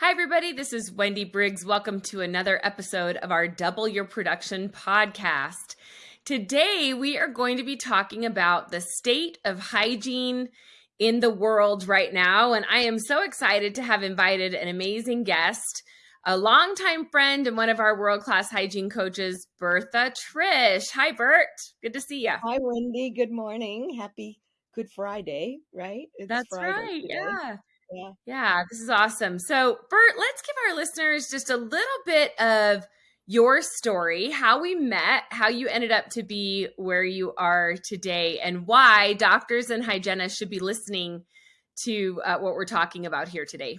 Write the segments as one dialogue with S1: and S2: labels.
S1: Hi, everybody. This is Wendy Briggs. Welcome to another episode of our Double Your Production podcast. Today, we are going to be talking about the state of hygiene in the world right now. And I am so excited to have invited an amazing guest, a longtime friend and one of our world class hygiene coaches, Bertha Trish. Hi, Bert. Good to see you.
S2: Hi, Wendy. Good morning. Happy Good Friday, right?
S1: It's That's Friday right. Today. Yeah. Yeah. Yeah, this is awesome. So, Bert, let's give our listeners just a little bit of your story, how we met, how you ended up to be where you are today, and why doctors and hygienists should be listening to uh, what we're talking about here today.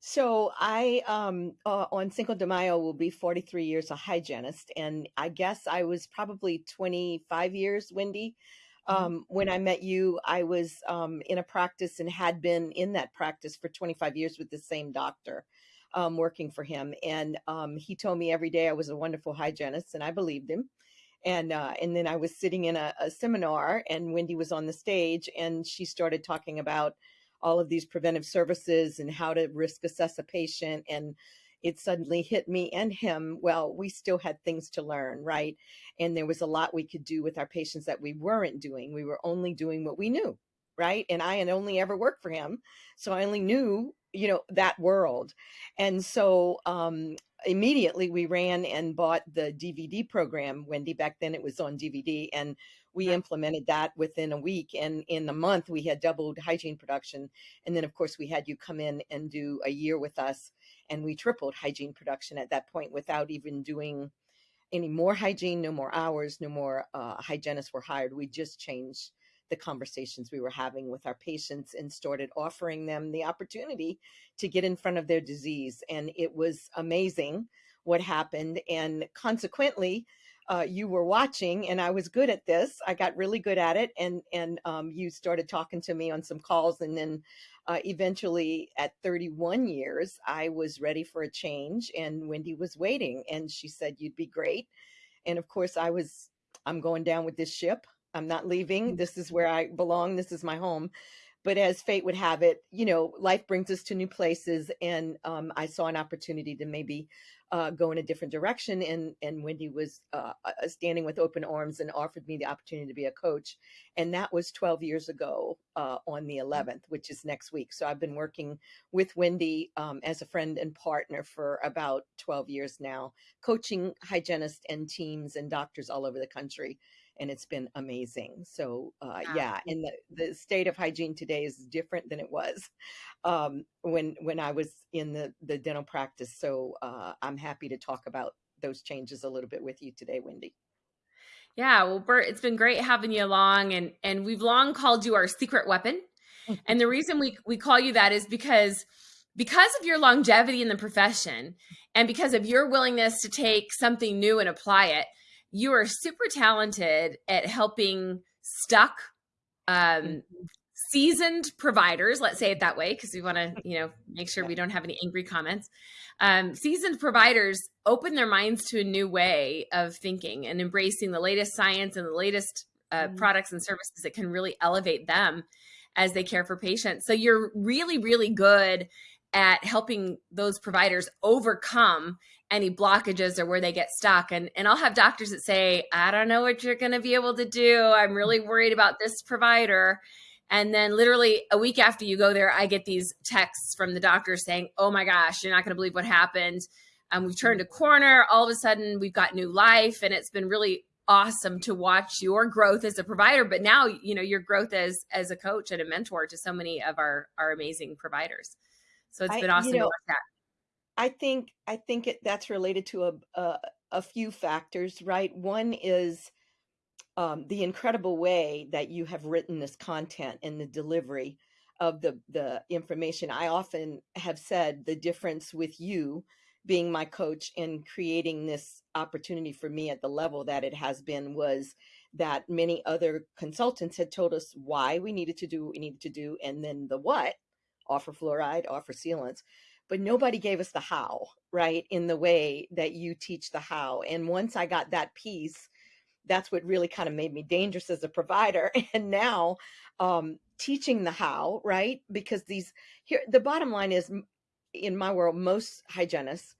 S2: So I, um, uh, on Cinco de Mayo, will be 43 years a hygienist, and I guess I was probably 25 years, Wendy. Um, when I met you, I was um, in a practice and had been in that practice for 25 years with the same doctor, um, working for him. And um, he told me every day I was a wonderful hygienist, and I believed him. And uh, and then I was sitting in a, a seminar, and Wendy was on the stage, and she started talking about all of these preventive services and how to risk assess a patient and it suddenly hit me and him. Well, we still had things to learn, right? And there was a lot we could do with our patients that we weren't doing. We were only doing what we knew, right? And I had only ever worked for him. So I only knew, you know, that world. And so um, immediately we ran and bought the DVD program. Wendy, back then it was on DVD. And we implemented that within a week and in a month we had doubled hygiene production and then of course we had you come in and do a year with us and we tripled hygiene production at that point without even doing any more hygiene no more hours no more uh, hygienists were hired. We just changed the conversations we were having with our patients and started offering them the opportunity to get in front of their disease and it was amazing what happened and consequently uh, you were watching and I was good at this. I got really good at it. And, and um, you started talking to me on some calls. And then uh, eventually at 31 years, I was ready for a change and Wendy was waiting and she said, you'd be great. And of course I was, I'm going down with this ship. I'm not leaving. Mm. This is where I belong. This is my home. But as fate would have it, you know, life brings us to new places. And um, I saw an opportunity to maybe uh, go in a different direction. And, and Wendy was uh, standing with open arms and offered me the opportunity to be a coach. And that was 12 years ago uh, on the 11th, mm. which is next week. So I've been working with Wendy um, as a friend and partner for about 12 years now, coaching hygienists and teams and doctors all over the country and it's been amazing. So uh, yeah, and the, the state of hygiene today is different than it was um, when when I was in the the dental practice. So uh, I'm happy to talk about those changes a little bit with you today, Wendy.
S1: Yeah, well, Bert, it's been great having you along, and and we've long called you our secret weapon. and the reason we we call you that is because because of your longevity in the profession and because of your willingness to take something new and apply it you are super talented at helping stuck um, mm-hmm. seasoned providers let's say it that way because we want to you know make sure we don't have any angry comments um, seasoned providers open their minds to a new way of thinking and embracing the latest science and the latest uh, mm. products and services that can really elevate them as they care for patients so you're really really good at helping those providers overcome any blockages or where they get stuck. And, and I'll have doctors that say, I don't know what you're going to be able to do. I'm really worried about this provider. And then literally a week after you go there, I get these texts from the doctor saying, oh my gosh, you're not going to believe what happened. Um, we've turned a corner. All of a sudden, we've got new life. And it's been really awesome to watch your growth as a provider, but now, you know, your growth as, as a coach and a mentor to so many of our, our amazing providers. So it's been I, awesome you know, to watch that.
S2: I think I think it, that's related to a, a, a few factors, right? One is um, the incredible way that you have written this content and the delivery of the the information. I often have said the difference with you being my coach and creating this opportunity for me at the level that it has been was that many other consultants had told us why we needed to do what we needed to do and then the what offer fluoride offer sealants but nobody gave us the how, right? In the way that you teach the how. And once I got that piece, that's what really kind of made me dangerous as a provider. And now um, teaching the how, right? Because these here, the bottom line is in my world, most hygienists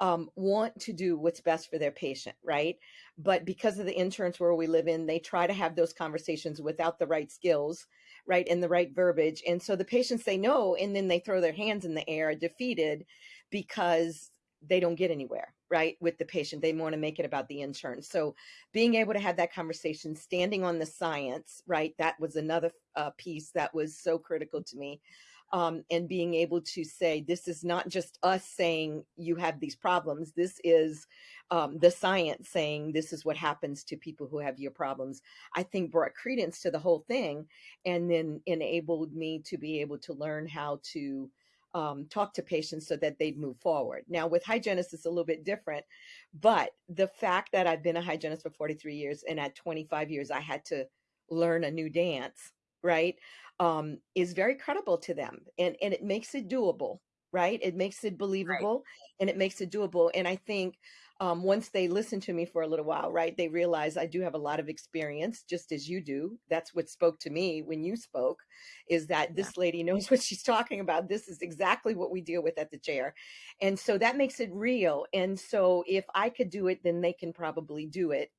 S2: um, want to do what's best for their patient, right? But because of the insurance world we live in, they try to have those conversations without the right skills, right, and the right verbiage. And so the patients say no, and then they throw their hands in the air, defeated, because they don't get anywhere, right, with the patient. They want to make it about the insurance. So being able to have that conversation, standing on the science, right, that was another uh, piece that was so critical to me um, and being able to say this is not just us saying you have these problems this is um, the science saying this is what happens to people who have your problems i think brought credence to the whole thing and then enabled me to be able to learn how to um, talk to patients so that they'd move forward. Now, with hygienists, it's a little bit different, but the fact that I've been a hygienist for 43 years and at 25 years, I had to learn a new dance, right? um, is very credible to them and, and it makes it doable, right? It makes it believable right. and it makes it doable. And I think um, once they listen to me for a little while, right, they realize I do have a lot of experience, just as you do. That's what spoke to me when you spoke, is that this lady knows what she's talking about. This is exactly what we deal with at the chair. And so that makes it real. And so if I could do it, then they can probably do it.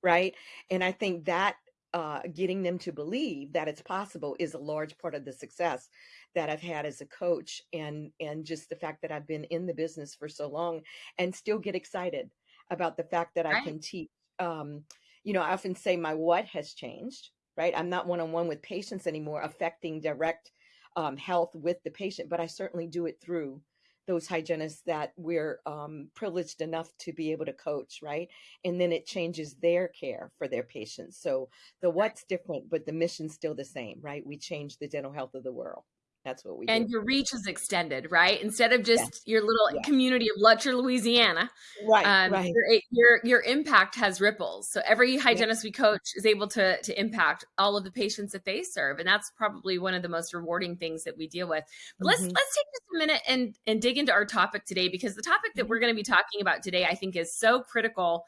S2: Right. And I think that uh, getting them to believe that it's possible is a large part of the success that I've had as a coach and and just the fact that I've been in the business for so long and still get excited about the fact that I can teach um, you know I often say my what has changed right? I'm not one-on-one with patients anymore affecting direct um, health with the patient but I certainly do it through those hygienists that we're um, privileged enough to be able to coach, right? And then it changes their care for their patients. So the what's different, but the mission's still the same, right? We change the dental health of the world. That's what we
S1: and
S2: do.
S1: your reach is extended, right? Instead of just your little community of Lutcher, Louisiana,
S2: right? Um, right.
S1: Your, your, your impact has ripples. So every hygienist we coach is able to to impact all of the patients that they serve, and that's probably one of the most rewarding things that we deal with. But mm-hmm. let's let's take just a minute and and dig into our topic today because the topic that mm-hmm. we're going to be talking about today, I think, is so critical.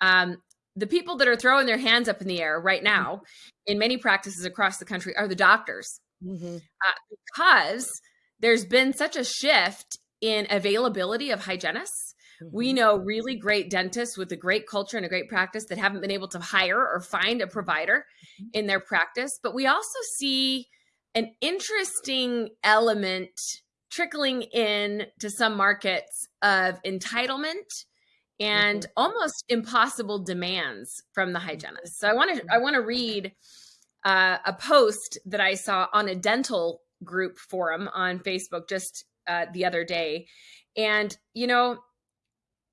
S1: Um, the people that are throwing their hands up in the air right mm-hmm. now in many practices across the country are the doctors mm-hmm. uh, because there's been such a shift in availability of hygienists. Mm-hmm. We know really great dentists with a great culture and a great practice that haven't been able to hire or find a provider mm-hmm. in their practice. But we also see an interesting element trickling in to some markets of entitlement and mm-hmm. almost impossible demands from the hygienist. So I want to I want to read uh, a post that I saw on a dental group forum on Facebook just uh, the other day. And, you know,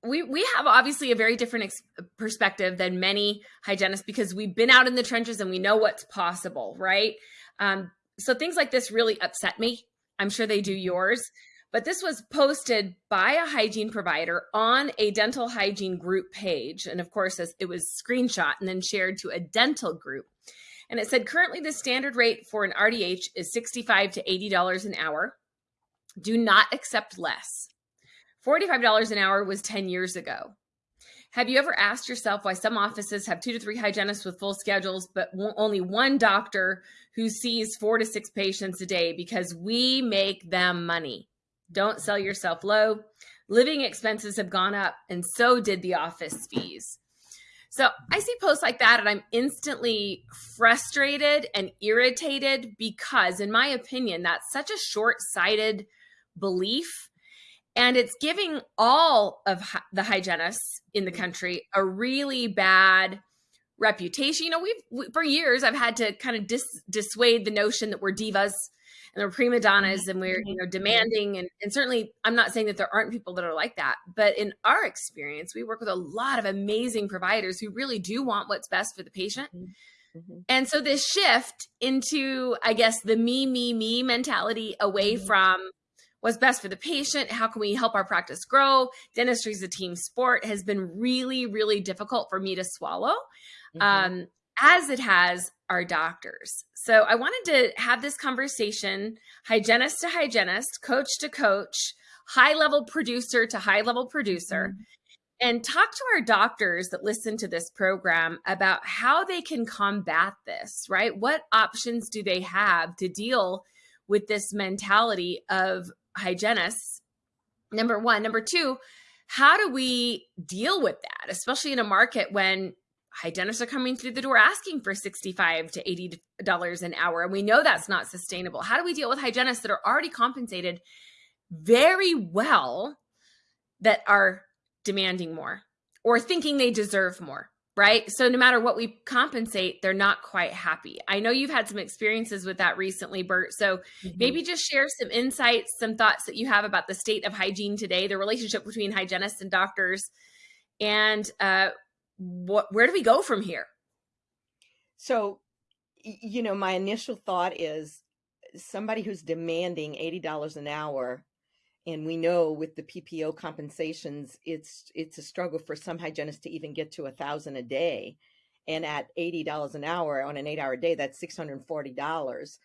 S1: we, we have obviously a very different perspective than many hygienists because we've been out in the trenches and we know what's possible, right? Um, so things like this really upset me. I'm sure they do yours. But this was posted by a hygiene provider on a dental hygiene group page. And of course, it was screenshot and then shared to a dental group. And it said currently the standard rate for an RDH is 65 to $80 an hour. Do not accept less. $45 an hour was 10 years ago. Have you ever asked yourself why some offices have two to three hygienists with full schedules, but only one doctor who sees four to six patients a day because we make them money? Don't sell yourself low. Living expenses have gone up, and so did the office fees. So I see posts like that and I'm instantly frustrated and irritated because, in my opinion, that's such a short sighted belief. And it's giving all of the hygienists in the country a really bad reputation. You know, we've for years I've had to kind of dis- dissuade the notion that we're divas and we're prima donnas and we're you know mm-hmm. demanding and, and certainly i'm not saying that there aren't people that are like that but in our experience we work with a lot of amazing providers who really do want what's best for the patient mm-hmm. mm-hmm. and so this shift into i guess the me me me mentality away mm-hmm. from what's best for the patient how can we help our practice grow dentistry is a team sport has been really really difficult for me to swallow mm-hmm. um, as it has our doctors. So I wanted to have this conversation, hygienist to hygienist, coach to coach, high level producer to high level producer, mm-hmm. and talk to our doctors that listen to this program about how they can combat this, right? What options do they have to deal with this mentality of hygienists Number one. Number two, how do we deal with that, especially in a market when hygienists are coming through the door asking for 65 to 80 dollars an hour and we know that's not sustainable. How do we deal with hygienists that are already compensated very well that are demanding more or thinking they deserve more right? So no matter what we compensate they're not quite happy. I know you've had some experiences with that recently bert. So mm-hmm. maybe just share some insights some thoughts that you have about the state of hygiene today the relationship between hygienists and doctors and uh, what where do we go from here?
S2: So you know my initial thought is somebody who's demanding $80 an hour and we know with the PPO compensations it's it's a struggle for some hygienists to even get to a thousand a day. And at $80 an hour on an eight hour day that's $640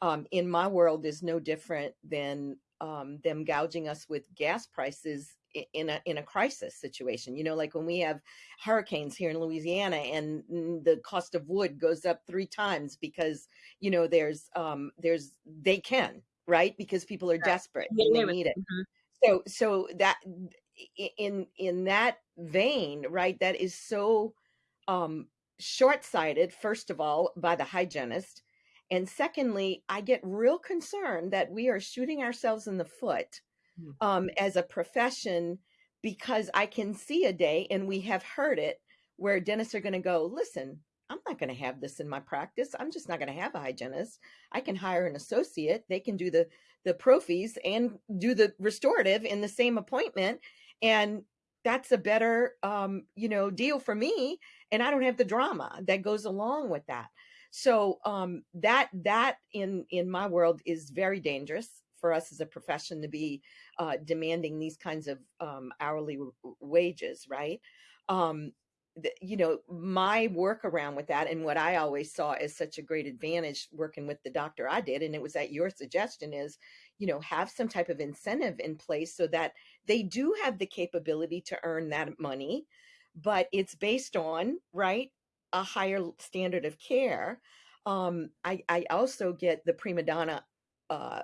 S2: um, in my world is no different than um, them gouging us with gas prices in a in a crisis situation you know like when we have hurricanes here in louisiana and the cost of wood goes up three times because you know there's um there's they can right because people are desperate and they need it mm-hmm. so so that in in that vein right that is so um short-sighted first of all by the hygienist and secondly i get real concerned that we are shooting ourselves in the foot. Um, as a profession because I can see a day, and we have heard it, where dentists are going to go, listen, I'm not going to have this in my practice. I'm just not going to have a hygienist. I can hire an associate. They can do the the prophies and do the restorative in the same appointment, and that's a better um, you know deal for me. And I don't have the drama that goes along with that. So um, that that in in my world is very dangerous for us as a profession to be uh, demanding these kinds of um, hourly wages, right? Um, the, you know, my workaround with that and what I always saw as such a great advantage working with the doctor I did, and it was at your suggestion is, you know, have some type of incentive in place so that they do have the capability to earn that money, but it's based on, right, a higher standard of care. Um, I, I also get the prima donna uh,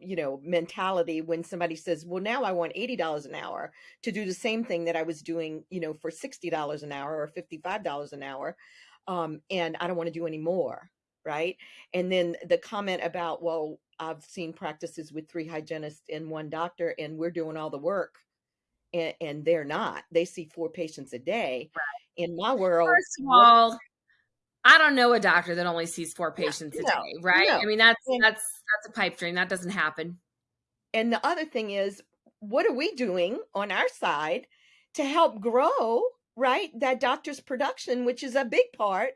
S2: you know, mentality when somebody says, well, now I want $80 an hour to do the same thing that I was doing, you know, for $60 an hour or $55 an hour. Um, and I don't want to do any more. Right. And then the comment about, well, I've seen practices with three hygienists and one doctor, and we're doing all the work. And, and they're not. They see four patients a day. Right. In my world,
S1: first of all, I don't know a doctor that only sees four patients no, a day, right? No. I mean, that's that's that's a pipe dream. That doesn't happen.
S2: And the other thing is, what are we doing on our side to help grow, right? That doctor's production, which is a big part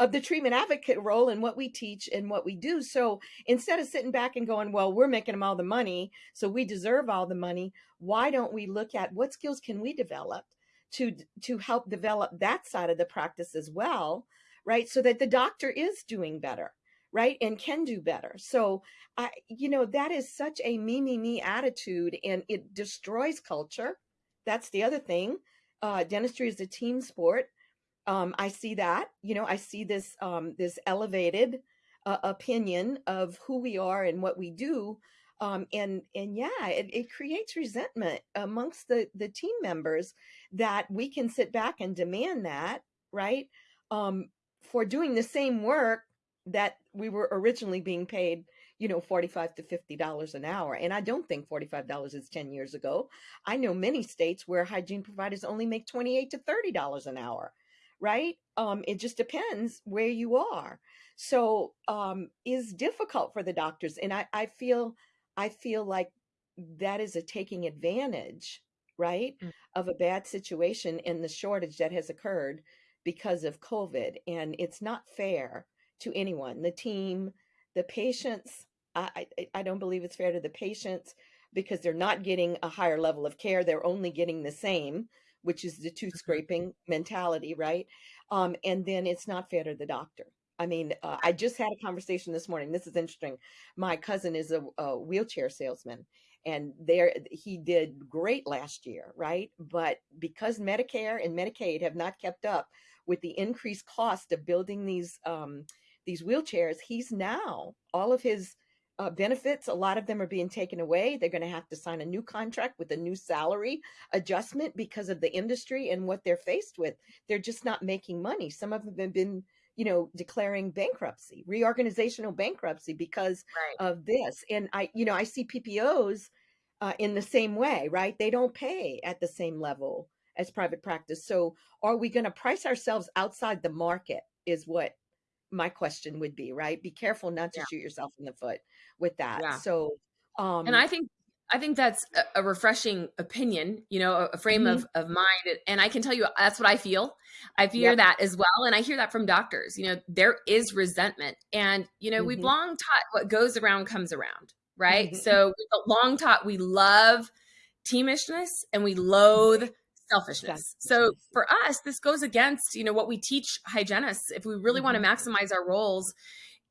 S2: of the treatment advocate role and what we teach and what we do. So instead of sitting back and going, well, we're making them all the money, so we deserve all the money, why don't we look at what skills can we develop to to help develop that side of the practice as well? Right? So that the doctor is doing better, right? And can do better. So I, you know, that is such a me, me, me attitude and it destroys culture. That's the other thing. Uh, dentistry is a team sport. Um, I see that, you know, I see this, um, this elevated uh, opinion of who we are and what we do. Um, and and yeah, it, it creates resentment amongst the the team members that we can sit back and demand that, right? Um, for doing the same work that we were originally being paid you know 45 to 50 dollars an hour and i don't think 45 dollars is 10 years ago. I know many states where hygiene providers only make 28 to 30 dollars an hour right? Um it just depends where you are. So um is difficult for the doctors and i i feel i feel like that is a taking advantage right mm. of a bad situation and the shortage that has occurred because of COVID. And it's not fair to anyone, the team, the patients. I, I, I don't believe it's fair to the patients because they're not getting a higher level of care. They're only getting the same, which is the tooth mm-hmm. scraping mentality, right? Um, and then it's not fair to the doctor. I mean, uh, I just had a conversation this morning. This is interesting. My cousin is a, a wheelchair salesman, and there he did great last year, right? But because Medicare and Medicaid have not kept up with the increased cost of building these um, these wheelchairs, he's now all of his uh, benefits, a lot of them are being taken away. They're going to have to sign a new contract with a new salary adjustment because of the industry and what they're faced with. They're just not making money. Some of them have been, you know, declaring bankruptcy, reorganizational bankruptcy because right. of this. And I, you know, I see PPOs uh, in the same way, right? They don't pay at the same level as private practice. So are we going to price ourselves outside the market? Is what my question would be, right? Be careful not to yeah. shoot yourself in the foot with that. Yeah. So,
S1: um, and I think I think that's a, refreshing opinion, you know, a, frame mm-hmm. of, of mind. And I can tell you that's what I feel. I feel yep. that as well. And I hear that from doctors. You know, there is resentment. And, you know, mm-hmm. we've long taught what goes around comes around, right? Mm-hmm. So we've long taught we love teamishness and we loathe selfishness. So for us, this goes against, you know, what we teach hygienists. If we really mm-hmm. want to maximize our roles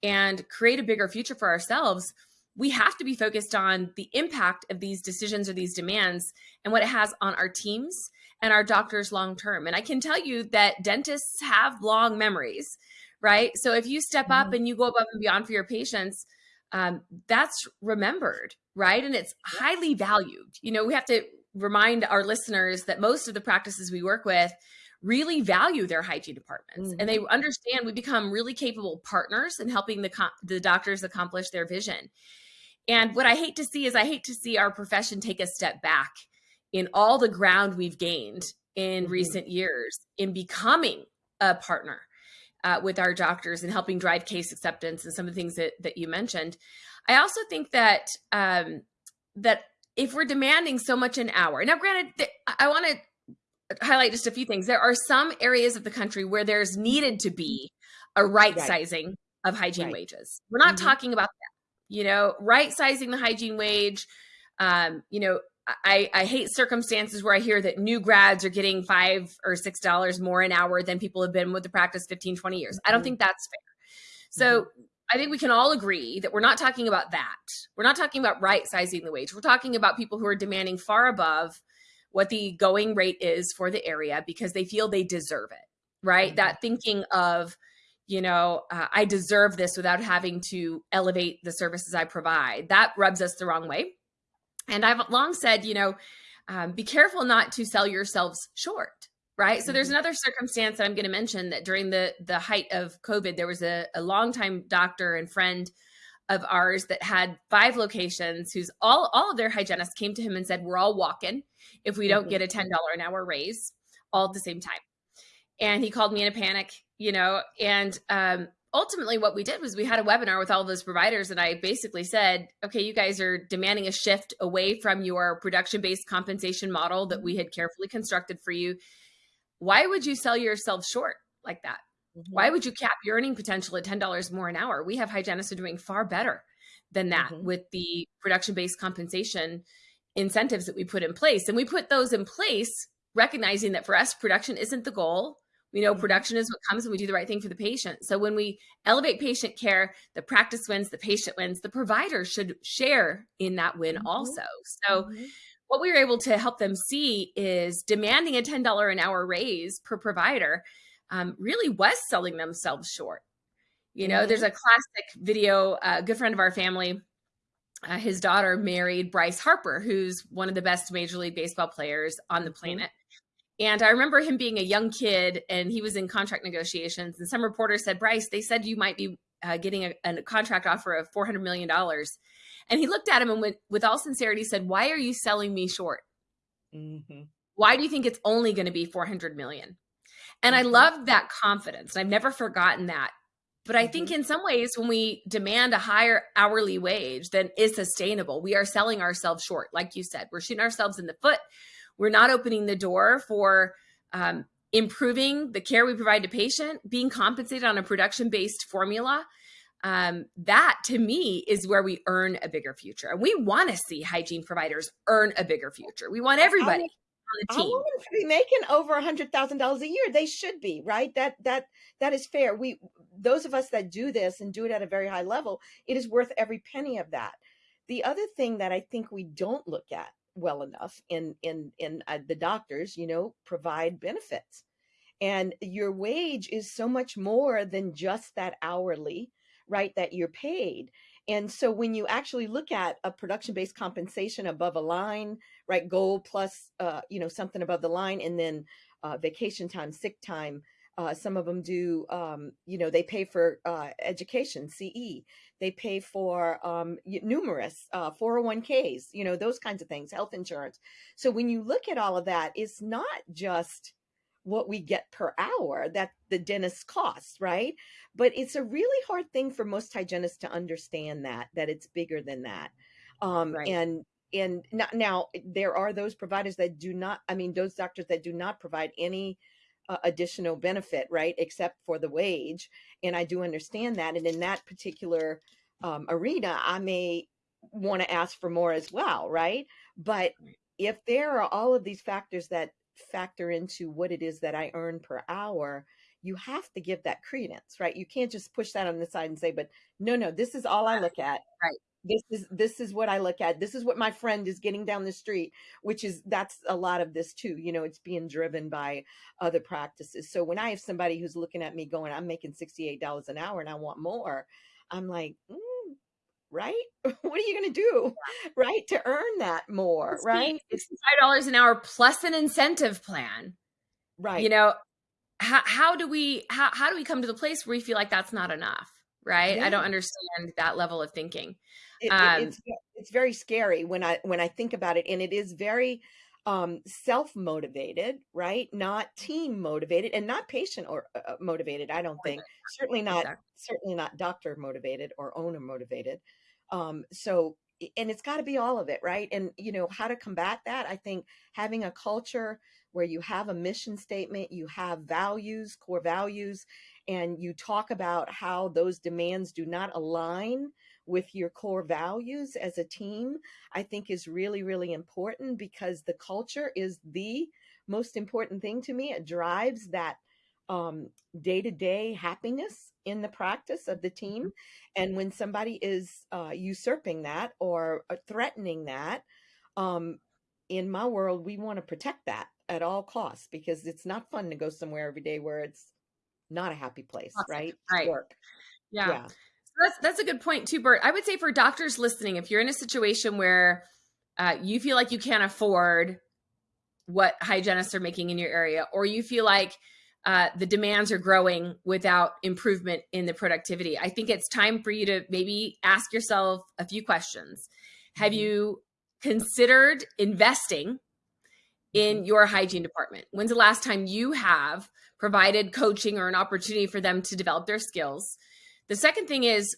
S1: and create a bigger future for ourselves, we have to be focused on the impact of these decisions or these demands and what it has on our teams and our doctors long term. And I can tell you that dentists have long memories, right? So if you step mm-hmm. up and you go above and beyond for your patients, um, that's remembered, right? And it's highly valued. You know, we have to remind our listeners that most of the practices we work with really value their hygiene departments mm-hmm. and they mm-hmm. understand we become really capable partners in helping the the doctors accomplish their vision. And what I hate to see is I hate to see our profession take a step back in all the ground we've gained in mm-hmm. recent years in becoming a partner uh, with our doctors and helping drive case acceptance and some of the things that that you mentioned. I also think that um, that if we're demanding so much an hour, now granted, I want to highlight just a few things. There are some areas of the country where there's needed to be a right, right. sizing of hygiene right. wages. We're not mm-hmm. talking about that. You know, right sizing the hygiene wage. Um, you know, I, I hate circumstances where I hear that new grads are getting five or six dollars more an hour than people have been with the practice 15, 20 years. I don't mm-hmm. think that's fair. So mm-hmm. I think we can all agree that we're not talking about that. We're not talking about right sizing the wage. We're talking about people who are demanding far above what the going rate is for the area because they feel they deserve it, right? Mm-hmm. That thinking of, you know, uh, I deserve this without having to elevate the services I provide, that rubs us the wrong way. And I've long said, you know, um, be careful not to sell yourselves short right so there's mm-hmm. another circumstance that i'm going to mention that during the the height of covid there was a, a longtime doctor and friend of ours that had five locations who's all all of their hygienists came to him and said we're all walking if we don't mm-hmm. get a $10 an hour raise all at the same time and he called me in a panic you know and um, ultimately what we did was we had a webinar with all those providers and i basically said okay you guys are demanding a shift away from your production based compensation model that we mm-hmm. had carefully constructed for you why would you sell yourself short like that? Mm-hmm. Why would you cap your earning potential at $10 more an hour? We have hygienists who are doing far better than that mm-hmm. with the production based compensation incentives that we put in place. And we put those in place recognizing that for us, production isn't the goal. We know mm-hmm. production is what comes when we do the right thing for the patient. So when we elevate patient care, the practice wins, the patient wins, the provider should share in that win mm-hmm. also. So mm-hmm what we were able to help them see is demanding a $10 an hour raise per provider um, really was selling themselves short. You know, mm-hmm. there's a classic video, a good friend of our family, uh, his daughter married Bryce Harper, who's one of the best Major League Baseball players on the mm-hmm. planet. And I remember him being a young kid and he was in contract negotiations. And some reporter said, Bryce, they said you might be uh, getting a, a, contract offer of $400 million. And he looked at him and with, with all sincerity said, Why are you selling me short? Mm-hmm. Why do you think it's only going to be 400 million? And mm-hmm. I loved that confidence. I've never forgotten that. But I think mm-hmm. in some ways, when we demand a higher hourly wage than is sustainable, we are selling ourselves short. Like you said, we're shooting ourselves in the foot. We're not opening the door for um, improving the care we provide to patient, being compensated on a production based formula um, that to me is where we earn a bigger future. And we want to see hygiene providers earn a bigger future. We want everybody.
S2: I, on the team. to be making over a hundred thousand dollars a year. They should be right. That that that is fair. We those of us that do this and do it at a very high level, it is worth every penny of that. The other thing that I think we don't look at well enough in in in uh, the doctors, you know, provide benefits, and your wage is so much more than just that hourly right that you're paid And so when you actually look at a production based compensation above a line, right, goal plus, uh, you know, something above the line, and then uh, vacation time, sick time. Uh, some of them do, um, you know, they pay for uh, education, CE. They pay for um, numerous 401ks, uh, you know, those kinds of things, health insurance. So when you look at all of that, it's not just what we get per hour that the dentist costs, right? But it's a really hard thing for most hygienists to understand that that it's bigger than that. Um, right. And and now there are those providers that do not. I mean, those doctors that do not provide any uh, additional benefit, right, except for the wage. And I do understand that. And in that particular um, arena, I may want to ask for more as well, right? But if there are all of these factors that factor into what it is that I earn per hour, you have to give that credence, right? You can't just push that on the side and say, but no, no, this is all I look at.
S1: Right.
S2: This is this is what I look at. This is what my friend is getting down the street, which is that's a lot of this too. You know, it's being driven by other practices. So when I have somebody who's looking at me going, I'm making $68 an hour and I want more, I'm like, mm, right? what are you going to do, right, to earn that more, it's right?
S1: Sixty-five dollars an hour plus an incentive plan,
S2: right?
S1: You know, how how do we how how do we come to the place where we feel like that's not enough, right? Yeah. I don't understand that level of thinking.
S2: It, um, it's it's very scary when I when I think about it, and it is very um self motivated right not team motivated and not patient or uh, uh motivated i don't think certainly not exactly. certainly not doctor motivated or owner motivated um, so, and it's got to be all of it, right? And, you know, how to combat that, I think having a culture where you have a mission statement, you have values, core values, and you talk about how those demands do not align with your core values as a team, I think is really, really important because the culture is the most important thing to me. It drives that um, day-to-day happiness in the practice of the team mm-hmm. and when somebody is uh, usurping that or uh, threatening that um, in my world we want to protect that at all costs because it's not fun to go somewhere every day where it's not a happy place awesome. right
S1: right work yeah, yeah. So that's that's a good point too bert i would say for doctors listening if you're in a situation where uh, you feel like you can't afford what hygienists are making in your area or you feel like uh, the demands are growing without improvement in the productivity. I think it's time for you to maybe ask yourself a few questions. Have mm-hmm. you considered investing in mm-hmm. your hygiene department? When's the last time you have provided coaching or an opportunity for them to develop their skills? The second thing is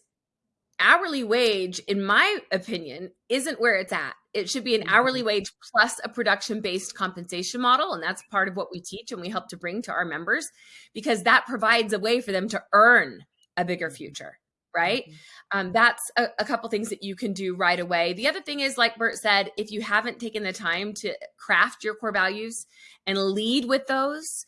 S1: hourly wage, in my opinion, isn't where it's at. It should be an hourly mm-hmm. wage plus a production based compensation model. And that's part of what we teach and we help to bring to our members because that provides a way for them to earn a bigger mm-hmm. future. Right. Mm-hmm. Um, that's a, a couple things that you can do right away. The other thing is, like Bert said, if you haven't taken the time to craft your core values and lead with those,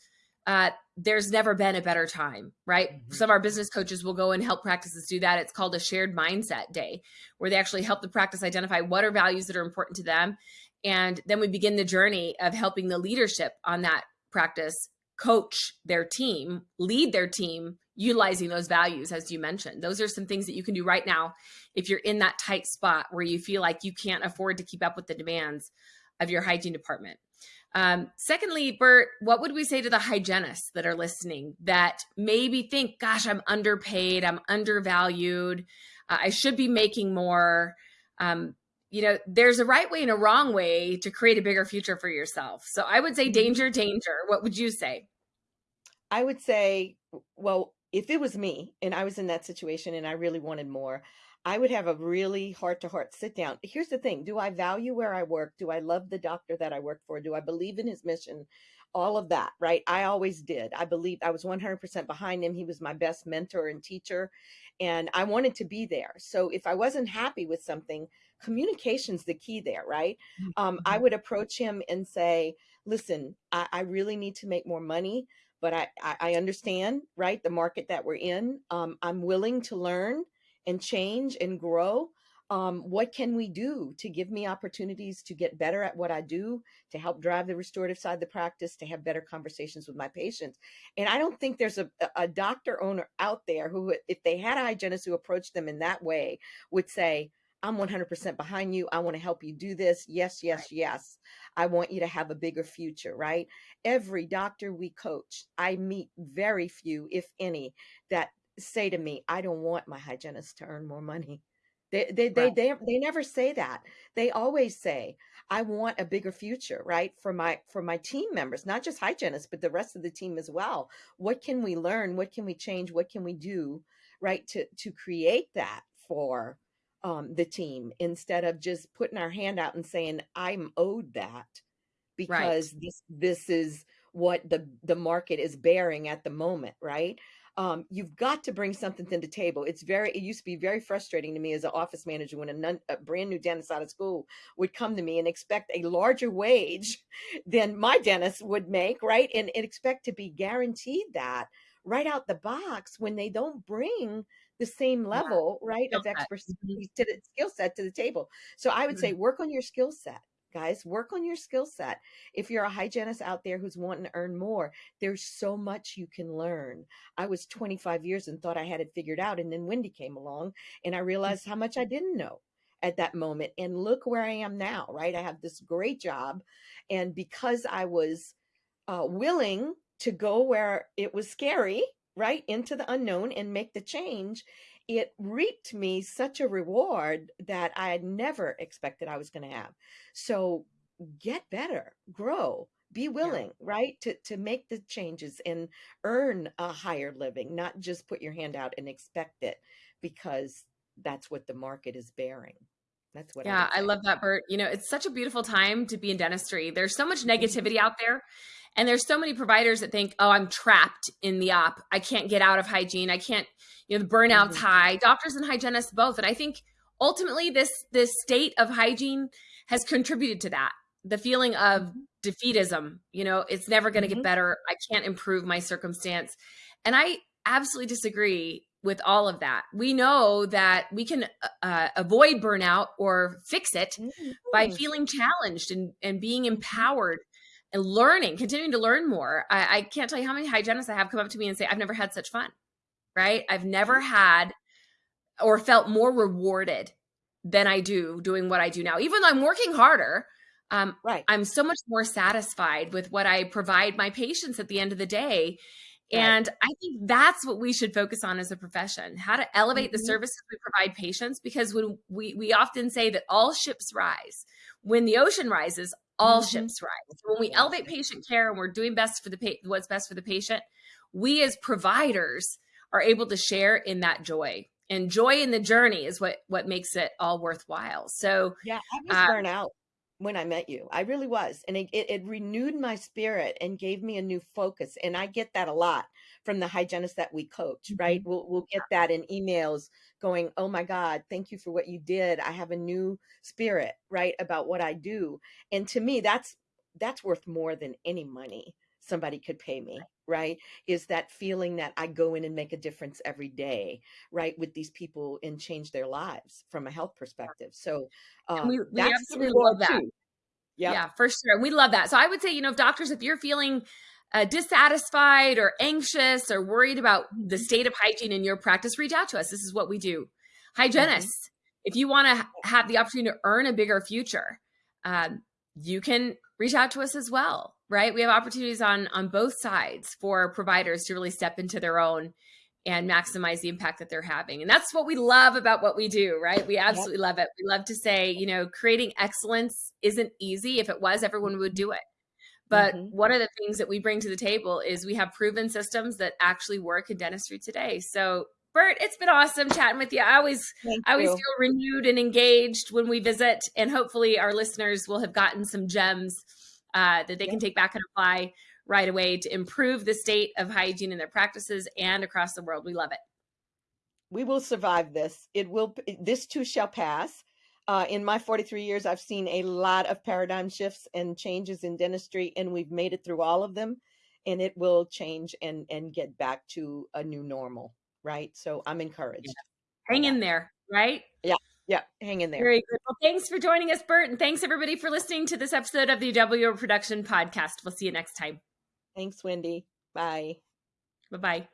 S1: uh, there's never been a better time, right? Mm-hmm. Some of our business coaches will go and help practices do that. It's called a shared mindset day, where they actually help the practice identify what are values that are important to them. And then we begin the journey of helping the leadership on that practice coach their team, lead their team, utilizing those values, as you mentioned. Those are some things that you can do right now if you're in that tight spot where you feel like you can't afford to keep up with the demands of your hygiene department. Um, secondly, Bert, what would we say to the hygienists that are listening that maybe think, gosh, I'm underpaid, I'm undervalued, uh, I should be making more? Um, you know, there's a right way and a wrong way to create a bigger future for yourself. So I would say mm-hmm. danger, danger. What would you say?
S2: I would say, well, if it was me and I was in that situation and I really wanted more, I would have a really heart to heart sit down. Here's the thing Do I value where I work? Do I love the doctor that I work for? Do I believe in his mission? All of that, right? I always did. I believed I was 100% behind him. He was my best mentor and teacher, and I wanted to be there. So if I wasn't happy with something, communication's the key there, right? Um, I mm-hmm. would approach him and say, listen, I, I really need to make more money, but I, I, I understand, right, the market that we're in. Um, I'm willing to learn and change and grow. um, what can we do to give me opportunities to get better at what I do, to help drive the restorative side of the practice, to have better conversations with my patients? And I don't think there's a, a doctor owner out there who, if they had a hygienist who approached them in that way, would say, I'm 100% behind you. I want to help you do this. Yes, yes, yes. I want you to have a bigger future, right? Every doctor we coach, I meet very few, if any, that say to me, I don't want my hygienist to earn more money. They they they
S1: Right.
S2: they, they never say that. They always say, I want a bigger future, right? For my for my team members, not just hygienists, but the rest of the team as well. What can we learn? What can we change? What can we do, right? To to create that for um, the team instead of just putting our hand out and saying, I'm owed that
S1: Right.
S2: because this this is what the the market is bearing at the moment, right? Um, you've got to bring something to the table. It's very it used to be very frustrating to me as an office manager when a, non, a brand new dentist out of school would come to me and expect a larger wage than my dentist would make, right? And, and expect to be guaranteed that right out the box when they don't bring the same
S1: Yeah.
S2: level, right,
S1: Skill
S2: of expertise
S1: Mhm.
S2: to the skill set to the table. So I would say
S1: Mhm.
S2: work on your skill set guys work on your skill set. If you're a hygienist out there who's wanting to earn more there's so much you can learn. I was 25 years and thought i had it figured out and then wendy came along and i realized how much i didn't know at that moment and look where i am now right? I have this great job and because i was uh, willing to go where it was scary right into the unknown and make the change it reaped me such a reward that I had never expected I was going to have. So get better, grow, be
S1: Yeah.
S2: willing, right? To to make the changes and earn a higher living, not just put your hand out and expect it because that's what the market is bearing. That's what
S1: Yeah,
S2: would
S1: I love that, Bert. You know, it's such a beautiful time to be in dentistry. There's so much
S2: Mhm.
S1: negativity out there. And there's so many providers that think, oh, I'm trapped in the op. I can't get out of hygiene. I can't, you know, the burnout's
S2: Mhm.
S1: high. Doctors and hygienists both. And I think ultimately this this state of hygiene has contributed to that. The feeling of
S2: Mhm.
S1: defeatism, you know, it's never going to get better. I can't improve my circumstance. And I absolutely disagree with all of that. We know that we can uh, avoid burnout or fix it by
S2: Mhm.
S1: feeling challenged and, and being
S2: Mhm.
S1: empowered and learning, continuing to learn more. I, I can't tell you how many hygienists I have come up to me and say, I've never had such fun, right? I've never had or felt more rewarded than I do doing what I do now. Even though I'm working harder, um,
S2: Right.
S1: I'm so much more satisfied with what I provide my patients at the end of the day.
S2: Right.
S1: And I think that's what we should focus on as a profession, how to elevate the
S2: Mhm.
S1: services we provide patients because when we we often say that all ships rise. When the ocean rises, all
S2: Mhm.
S1: ships rise. So when we elevate patient care and we're doing best for the pa- what's best for the patient, we as providers are able to share in that joy. And joy in the journey is what what makes it all worthwhile. So
S2: Yeah, I was
S1: um,
S2: burnt out when I met you. I really was. And it, it, it renewed my spirit and gave me a new focus. And I get that a lot from the hygienists that we coach, right?
S1: Mhm.
S2: We'll, we'll get that in emails going, oh my God, thank you for what you did. I have a new spirit, right? About what I do. And to me, that's, that's worth more than any money somebody could pay me, right? Is that feeling that I go in and make a difference every day, right? With these people and change their lives from a health perspective. So, um,
S1: we we
S2: that's
S1: absolutely love that.
S2: too. Yep.
S1: Yeah, for sure. And we love that. So I would say, you know, doctors, if you're feeling uh, dissatisfied or anxious or worried about the
S2: Mhm.
S1: state of hygiene in your practice, reach out to us. This is what we do.
S2: Mhm.
S1: Hygienists, if you want to have the opportunity to earn a bigger future, um, you can reach out to us as well, right? We have opportunities on on both sides for providers to really step into their own and maximize the impact that they're having. And that's what we love about what we do, right? We
S2: Yep.
S1: absolutely love it. We love to say, you know, creating excellence isn't easy. If it was, everyone would do it. But
S2: Mhm.
S1: one of the things that we bring to the table is we have proven systems that actually work in dentistry today. So, Bert, it's been awesome chatting with you. I always
S2: Thank
S1: I always
S2: you.
S1: feel renewed and engaged when we visit, and hopefully our listeners will have gotten some gems uh, that they
S2: Yep.
S1: can take back and apply right away to improve the state of hygiene in their practices and across the world. We love it.
S2: We will survive this. It will. This too shall pass. Uh, in my 43 years, I've seen a lot of paradigm shifts and changes in dentistry, and we've made it through all of them. And it will change and and get back to a new normal, right? So I'm encouraged by
S1: Hang in there, right?
S2: Yeah. Yeah, hang in there.
S1: Very good. Well, thanks for joining us, Bert, and thanks everybody for listening to this episode of the Double Your Production Podcast. We'll see you next time.
S2: Thanks, Wendy. Bye.
S1: Bye bye.